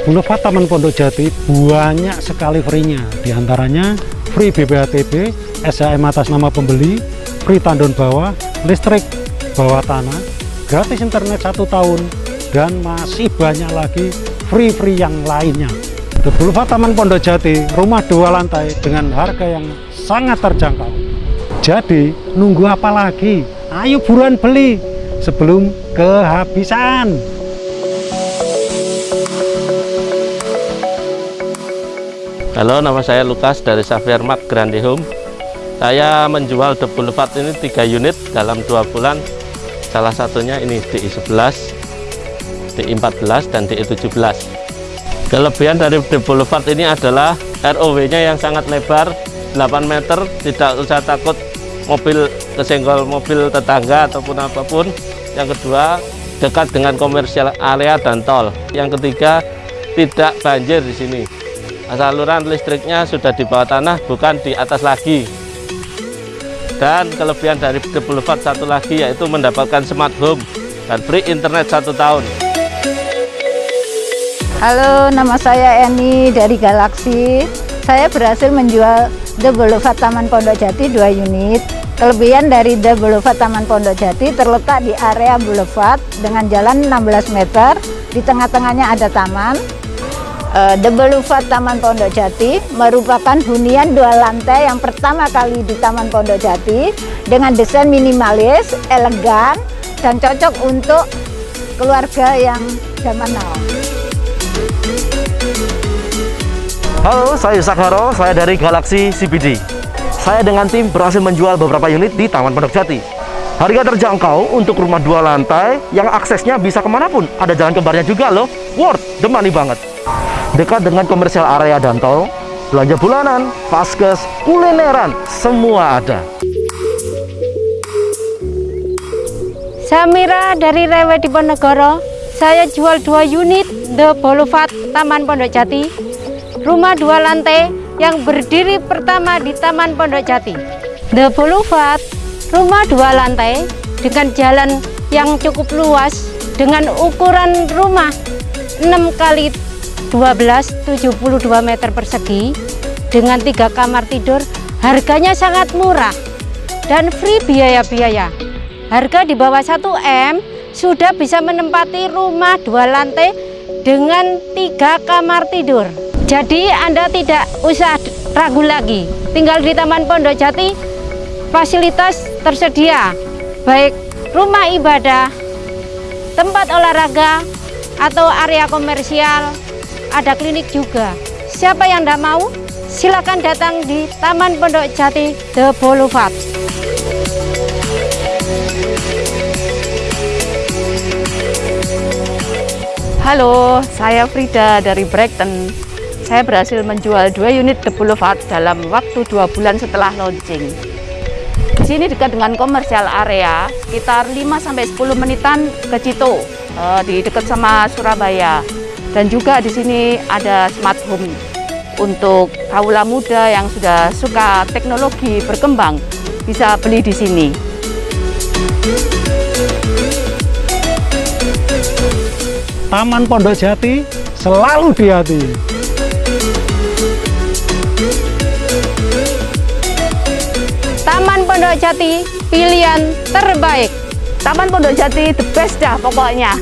Boulevard Taman Pondok Jati banyak sekali free-nya. Di antaranya free BPHTB, SHM atas nama pembeli, free tandon bawah, listrik bawah tanah, gratis internet satu tahun, dan masih banyak lagi free-free yang lainnya. The Boulevard Taman Pondok Jati, rumah dua lantai dengan harga yang sangat terjangkau. Jadi, nunggu apa lagi? Ayo buruan beli sebelum kehabisan. Halo, nama saya Lukas dari Xavier Grande Home. Saya menjual The Boulevard ini 3 unit dalam dua bulan. Salah satunya ini DI11, DI14, dan DI17. Kelebihan dari The Boulevard ini adalah ROW-nya yang sangat lebar, 8 meter, tidak usah takut mobil kesenggol mobil tetangga ataupun apa pun. Yang kedua, dekat dengan komersial area dan tol. Yang ketiga, tidak banjir di sini saluran listriknya sudah di bawah tanah bukan di atas lagi. Dan kelebihan dari The Boulevard satu lagi yaitu mendapatkan smart home dan free internet satu tahun. Halo nama saya Eni dari Galaxy. Saya berhasil menjual The Boulevard Taman Pondok Jati 2 unit. Kelebihan dari The Boulevard Taman Pondok Jati terletak di area Boulevard dengan jalan 16 meter. Di tengah-tengahnya ada taman The Boulevard Taman Pondok Jati merupakan hunian dua lantai yang pertama kali di Taman Pondok Jati dengan desain minimalis, elegan, dan cocok untuk keluarga yang zaman now. Halo, saya Yusak saya dari Galaxy CBD. Saya dengan tim berhasil menjual beberapa unit di Taman Pondok Jati. Harga terjangkau untuk rumah dua lantai yang aksesnya bisa ke mana pun. Ada jalan kembarnya juga loh. Worth the money banget dekat dengan komersial area dan tol, belanja bulanan, paskes, kulineran, semua ada. Samira dari Rewe Diponegoro. Saya jual dua unit The Boulevard Taman Pondok Jati. Rumah dua lantai yang berdiri pertama di Taman Pondok Jati. The Boulevard, rumah dua lantai dengan jalan yang cukup luas dengan ukuran rumah 6 kali 12 72 meter persegi dengan tiga kamar tidur harganya sangat murah dan free biaya-biaya. Harga di bawah 1 M sudah bisa menempati rumah dua lantai dengan tiga kamar tidur. Jadi Anda tidak usah ragu lagi. Tinggal di Taman Pondok Jati fasilitas tersedia. Baik rumah ibadah tempat olahraga atau area komersial ada klinik juga. Siapa yang tidak mau, silakan datang di Taman Pondok Jati The Boulevard. Halo, saya Frida dari Brighton. Saya berhasil menjual dua unit The Boulevard dalam waktu dua bulan setelah launching. Di sini dekat dengan komersial area, sekitar 5-10 menitan ke Cito, eh, di dekat sama Surabaya. Dan juga di sini ada smart home untuk kaula muda yang sudah suka teknologi berkembang bisa beli di sini. Taman Pondok Jati selalu di hati. Taman Pondok Jati pilihan terbaik. Taman Pondok Jati the best dah pokoknya.